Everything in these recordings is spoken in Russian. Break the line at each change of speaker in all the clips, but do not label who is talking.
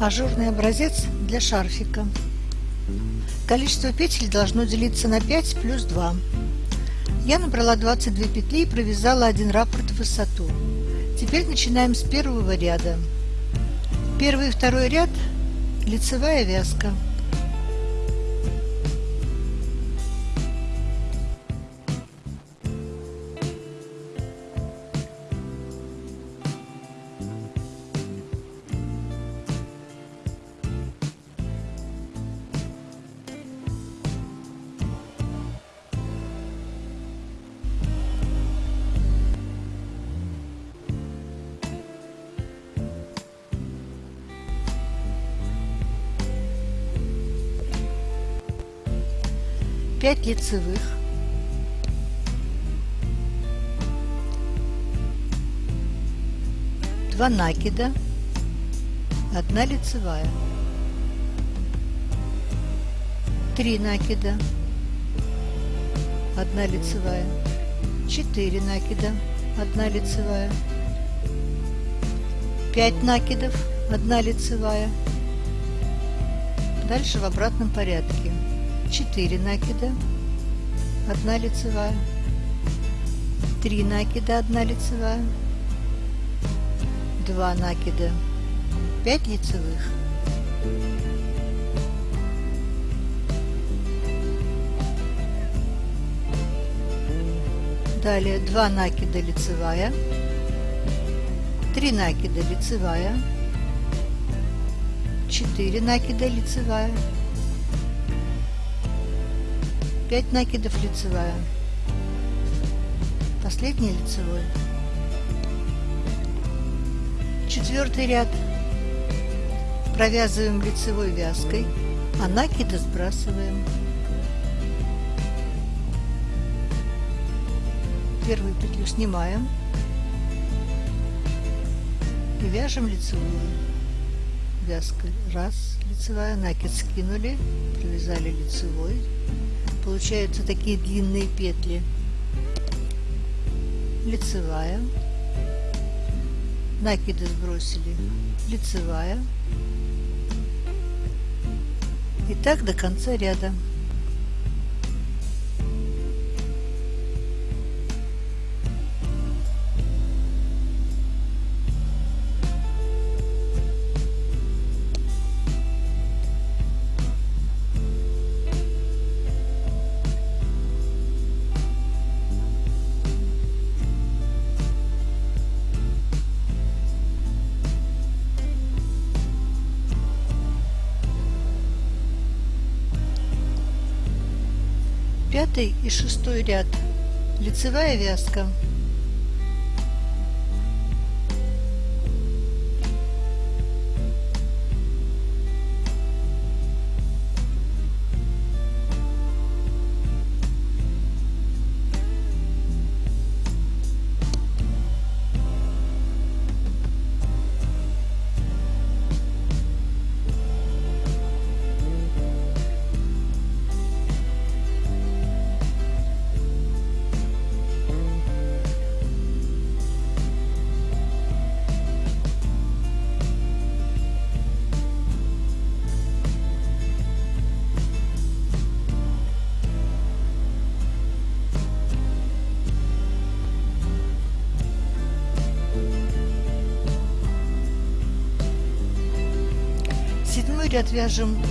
Ажурный образец для шарфика. Количество петель должно делиться на 5 плюс 2. Я набрала 22 петли и провязала один раппорт в высоту. Теперь начинаем с первого ряда. Первый и второй ряд – лицевая вязка. 5 лицевых, два накида, одна лицевая, три накида, одна лицевая, четыре накида, одна лицевая, пять накидов, одна лицевая. Дальше в обратном порядке. 4 накида, 1 лицевая, 3 накида, 1 лицевая, 2 накида, 5 лицевых. Далее 2 накида лицевая, 3 накида лицевая, 4 накида лицевая, 5 накидов лицевая. Последний лицевой. Четвертый ряд. Провязываем лицевой вязкой, а накиды сбрасываем. Первую петлю снимаем и вяжем лицевую вязкой. Раз, лицевая, накид скинули, провязали лицевой, получаются такие длинные петли. Лицевая. Накиды сбросили. Лицевая. И так до конца ряда. Пятый и шестой ряд. Лицевая вязка Седьмой ряд вяжем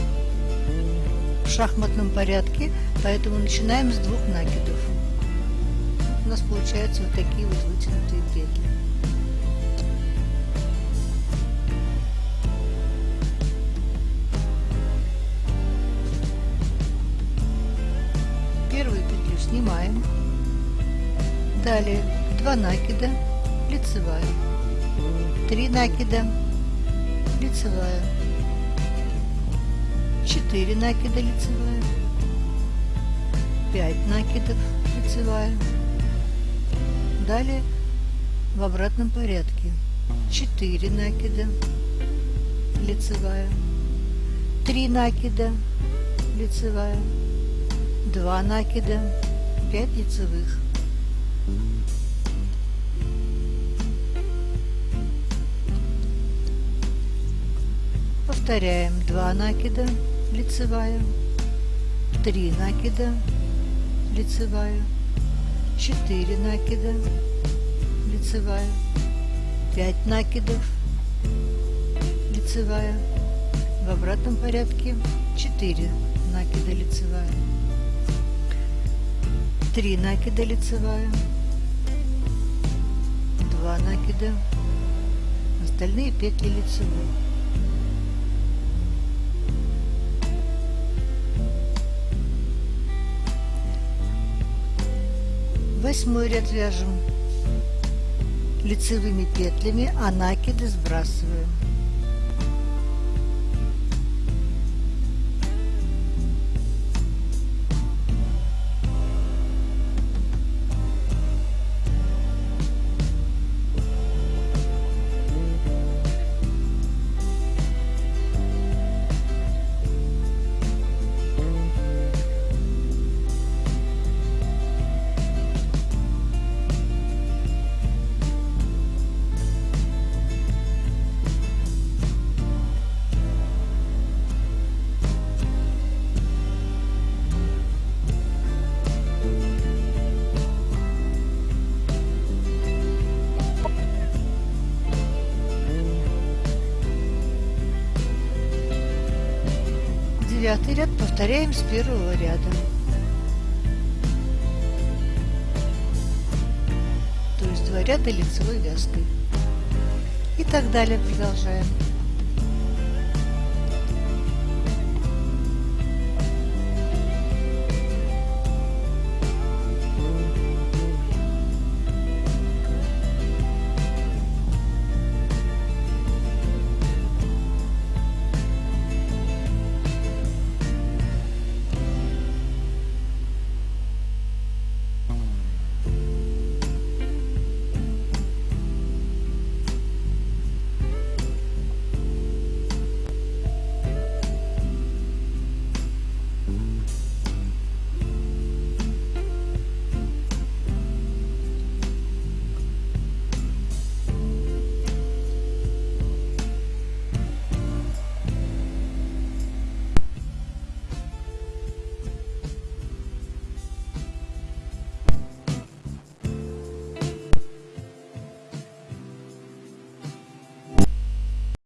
в шахматном порядке, поэтому начинаем с двух накидов. У нас получаются вот такие вот вытянутые петли. Первую петлю снимаем. Далее 2 накида, лицевая, 3 накида, лицевая, 4 накида лицевая, 5 накидов лицевая. Далее в обратном порядке 4 накида лицевая, 3 накида лицевая, 2 накида, 5 лицевых. Повторяем 2 накида, лицевая, 3 накида, лицевая, 4 накида, лицевая, 5 накидов, лицевая, в обратном порядке 4 накида лицевая, 3 накида лицевая, 2 накида, остальные петли лицевой. Восьмой ряд вяжем лицевыми петлями, а накиды сбрасываем. Девятый ряд повторяем с первого ряда. То есть два ряда лицевой вязкой. И так далее продолжаем.